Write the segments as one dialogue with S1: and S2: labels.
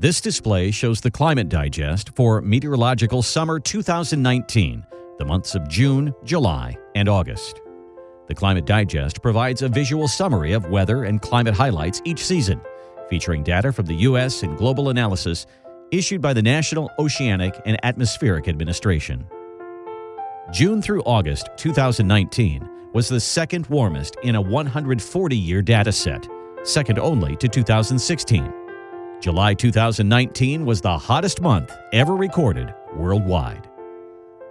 S1: This display shows the climate digest for meteorological summer 2019, the months of June, July, and August. The Climate Digest provides a visual summary of weather and climate highlights each season, featuring data from the U.S. and global analysis issued by the National Oceanic and Atmospheric Administration. June through August 2019 was the second warmest in a 140 year data set, second only to 2016. July 2019 was the hottest month ever recorded worldwide.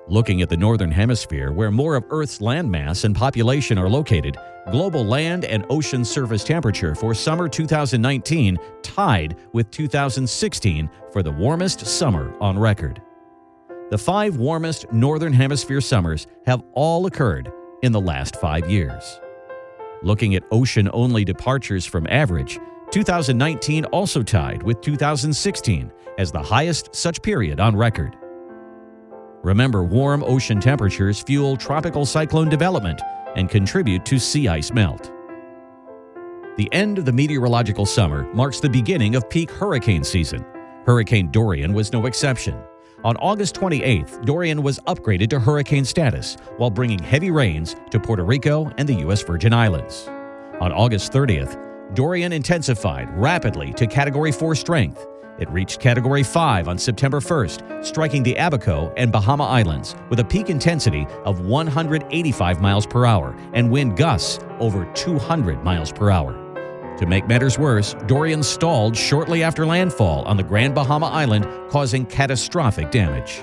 S1: Looking at the Northern Hemisphere, where more of Earth's landmass and population are located, global land and ocean surface temperature for summer 2019 tied with 2016 for the warmest summer on record. The five warmest Northern Hemisphere summers have all occurred in the last five years. Looking at ocean only departures from average, 2019 also tied with 2016 as the highest such period on record. Remember, warm ocean temperatures fuel tropical cyclone development and contribute to sea ice melt. The end of the meteorological summer marks the beginning of peak hurricane season. Hurricane Dorian was no exception. On August 28th, Dorian was upgraded to hurricane status while bringing heavy rains to Puerto Rico and the U.S. Virgin Islands. On August 30th, Dorian intensified rapidly to Category 4 strength. It reached Category 5 on September 1st, striking the Abaco and Bahama Islands with a peak intensity of 185 miles per hour and wind gusts over 200 miles per hour. To make matters worse, Dorian stalled shortly after landfall on the Grand Bahama Island, causing catastrophic damage.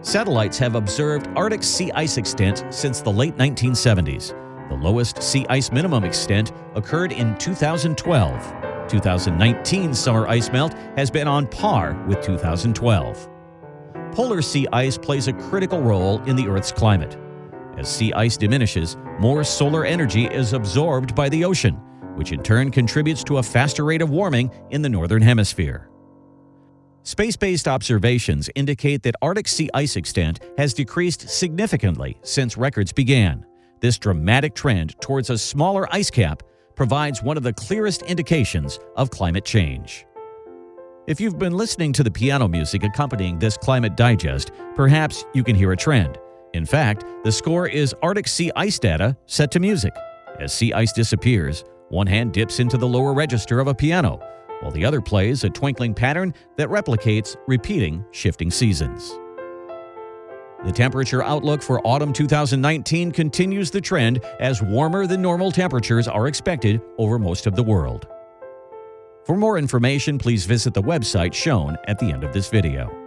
S1: Satellites have observed Arctic sea ice extent since the late 1970s. The lowest sea ice minimum extent occurred in 2012. 2019 summer ice melt has been on par with 2012. Polar sea ice plays a critical role in the Earth's climate. As sea ice diminishes, more solar energy is absorbed by the ocean, which in turn contributes to a faster rate of warming in the Northern Hemisphere. Space based observations indicate that Arctic sea ice extent has decreased significantly since records began. This dramatic trend towards a smaller ice cap provides one of the clearest indications of climate change. If you've been listening to the piano music accompanying this climate digest, perhaps you can hear a trend. In fact, the score is Arctic sea ice data set to music. As sea ice disappears, one hand dips into the lower register of a piano, while the other plays a twinkling pattern that replicates repeating shifting seasons. The temperature outlook for autumn 2019 continues the trend as warmer than normal temperatures are expected over most of the world. For more information, please visit the website shown at the end of this video.